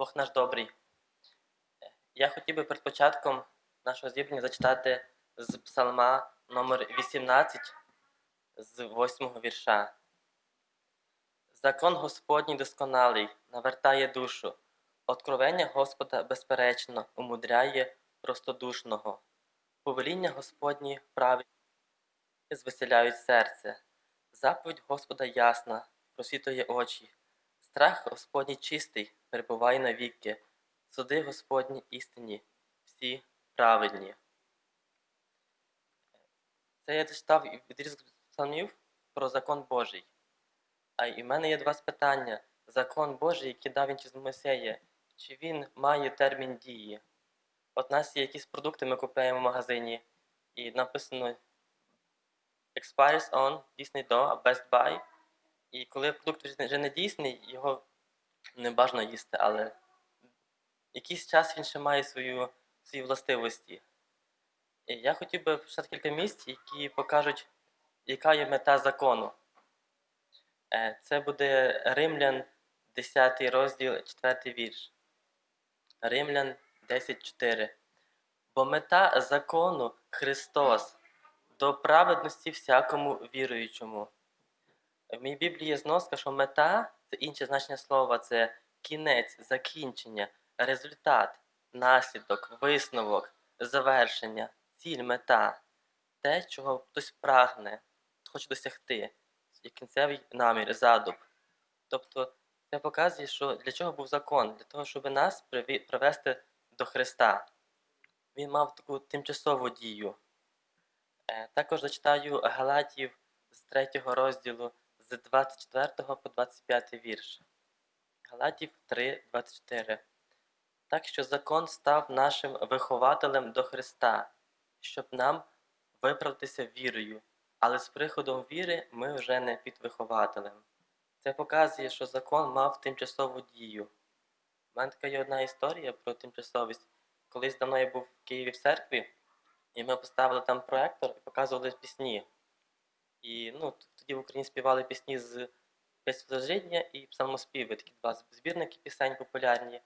Бог наш добрий. Я хотів би перед початком нашого зібрання зачитати з псалма номер 18 з 8 вірша. Закон Господній досконалий навертає душу. Откровення Господа безперечно умудряє простодушного. Повеління Господні праві звеселяють серце. Заповідь Господа ясна, просвітує очі. Страх Господній чистий, перебуває навіки. Суди Господні істинні, всі праведні. Це я зачитав відрізок псалмів про закон Божий. А і в мене є два питання. Закон Божий, який дав він через Мойсея, чи він має термін дії? От у нас є якісь продукти, ми купуємо в магазині, і написано expires on, дійсний до, а best buy. І коли продукт вже не дійсний, його не бажано їсти, але якийсь час він ще має свою, свої властивості. І я хотів би почати кілька місць, які покажуть, яка є мета закону. Е, Це буде Римлян, 10 розділ, 4 вірш. Римлян 10.4. Бо мета закону Христос до праведності всякому віруючому. В моїй Біблії зноска, що мета це інше значення слова, це кінець, закінчення, результат, наслідок, висновок, завершення, ціль, мета, те, чого хтось прагне, хоче досягти, є кінцевий намір, задуб. Тобто це показує, що для чого був закон? Для того, щоб нас привести до Христа. Він мав таку тимчасову дію. Е, Також зачитаю Галатів з 3 розділу з 24 по 25 вірш. Галатів 3, 24. Так що закон став нашим вихователем до Христа, щоб нам виправдатися вірою, але з приходом віри ми вже не під вихователем. Це показує, що закон мав тимчасову дію. У мене така є одна історія про тимчасовість. Колись давно я був в Києві в церкві, і ми поставили там проектор і показували пісні. І ну, в Україні співали пісні з Песвожидня і псалмоспіви, такі два збірники пісень популярні.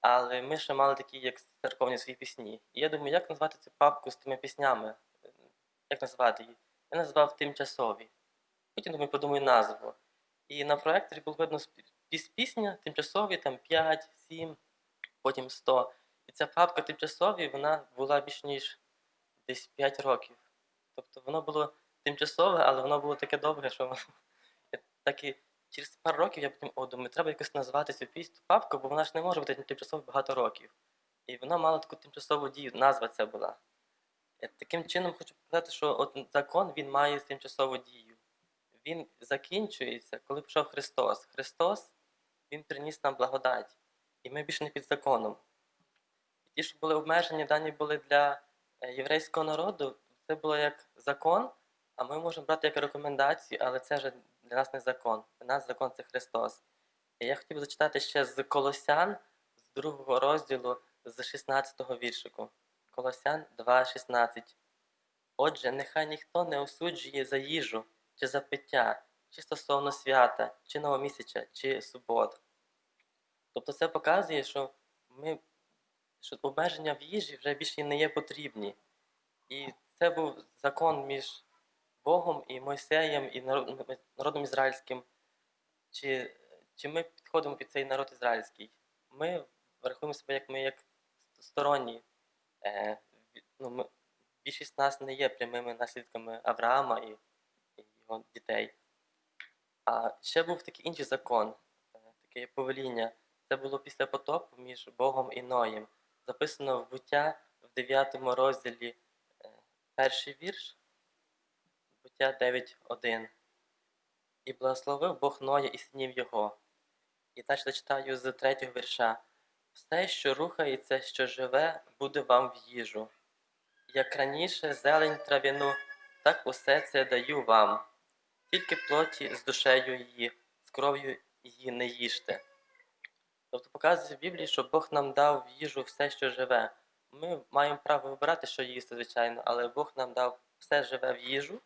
Але ми ще мали такі, як церковні свої пісні. І я думаю, як назвати цю папку з тими піснями? Як назвати її? Я назвав тимчасові. Потім думаю, подумаю назву. І на проекторі було видно пісня, тимчасові, там 5, 7, потім 100. І ця папка тимчасові, вона була більш ніж десь 5 років. Тобто воно було тимчасове, але воно було таке довге, що я так і через пару років я потім о, думаю, треба якось назвати цю пісню папку, бо вона ж не може бути тимчасово багато років. І вона мала таку тимчасову дію, назва це була. Е, Таким чином хочу показати, що от закон він має тимчасову дію. Він закінчується, коли прийшов Христос. Христос Він приніс нам благодать, і ми більше не під законом. І ті, що були обмежені, дані були для е, єврейського народу, це було як закон, а ми можемо брати як рекомендацію, але це вже для нас не закон. Для нас закон це Христос. І я хотів зачитати ще з Колосян, з другого розділу, з 16-го віршику. Колосян 2,16. Отже, нехай ніхто не осуджує за їжу, чи за пиття, чи стосовно свята, чи новомісяча, чи субот. Тобто це показує, що ми що обмеження в їжі вже більше не є потрібні. І це був закон між Богом і Мойсеєм і народом ізраїльським. Чи, чи ми підходимо під цей народ ізраїльський? Ми рахуємо себе як ми як сторонні. Е, ну, ми, більшість нас не є прямими наслідками Авраама і, і його дітей. А ще був такий інший закон, е, таке повеління. Це було після потопу між Богом і Ноєм. Записано в буття в 9 розділі е, перший вірш, буття 9.1. І благословив Бог Ноя і синів його. І далі зачитаю з третього вірша. Все, що рухається, що живе, буде вам в їжу. Як раніше зелень трав'яну, так усе це даю вам. Тільки плоті з душею її, з кров'ю її не їжте. Тобто показує в Біблії, що Бог нам дав в їжу все, що живе. Ми маємо право вибирати, що їсти, звичайно, але Бог нам дав все живе в їжу.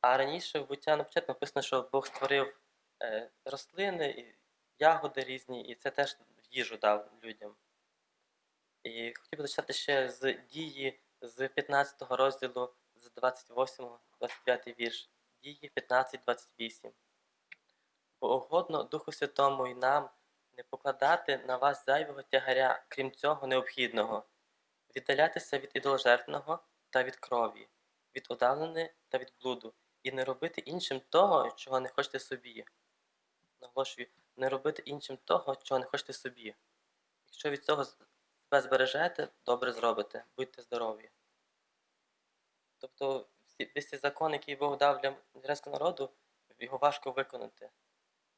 А раніше в буття на початку написано, що Бог створив е, рослини і ягоди різні, і це теж їжу дав людям. І хотів би зачитати ще з дії з 15 розділу, з 28-29 вірш. Дії 15-28. Бо угодно Духу Святому і нам не покладати на вас зайвого тягаря, крім цього необхідного, віддалятися від ідоложертвного та від крові, від удавленої та від блуду, і не робити іншим того, чого не хочете собі. Наголошую, не робити іншим того, чого не хочете собі. Якщо від цього себе збережете, добре зробите, будьте здорові. Тобто, весь цей закон, який Бог дав для ізраїльського народу, його важко виконати.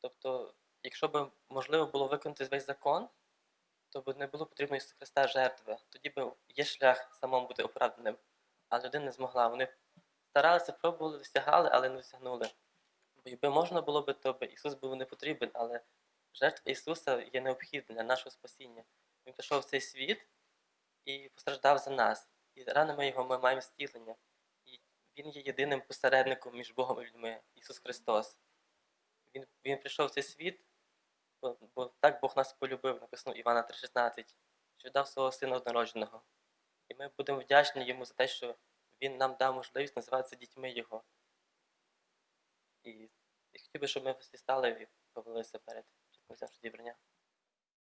Тобто, якщо б можливо було виконати весь закон, то б не було потрібно Ісуса Христа жертви. Тоді б є шлях самому бути оправданим. А людина не змогла. Вони старалися, пробували, досягали, але не досягнули. Бо якби можна було би, то Ісус був не потрібен, але жертва Ісуса є необхідна для нашого спасіння. Він прийшов в цей світ і постраждав за нас. І ранами його ми маємо зцілення. І Він є єдиним посередником між Богом і людьми, Ісус Христос. Він, він прийшов в цей світ, бо, бо так Бог нас полюбив, написано Івана 3,16, що дав свого сина однородженого. І ми будемо вдячні йому за те, що він нам дав можливість називатися дітьми Його. І, і хотів би, щоб ми всі стали і повелися перед початком зібрання.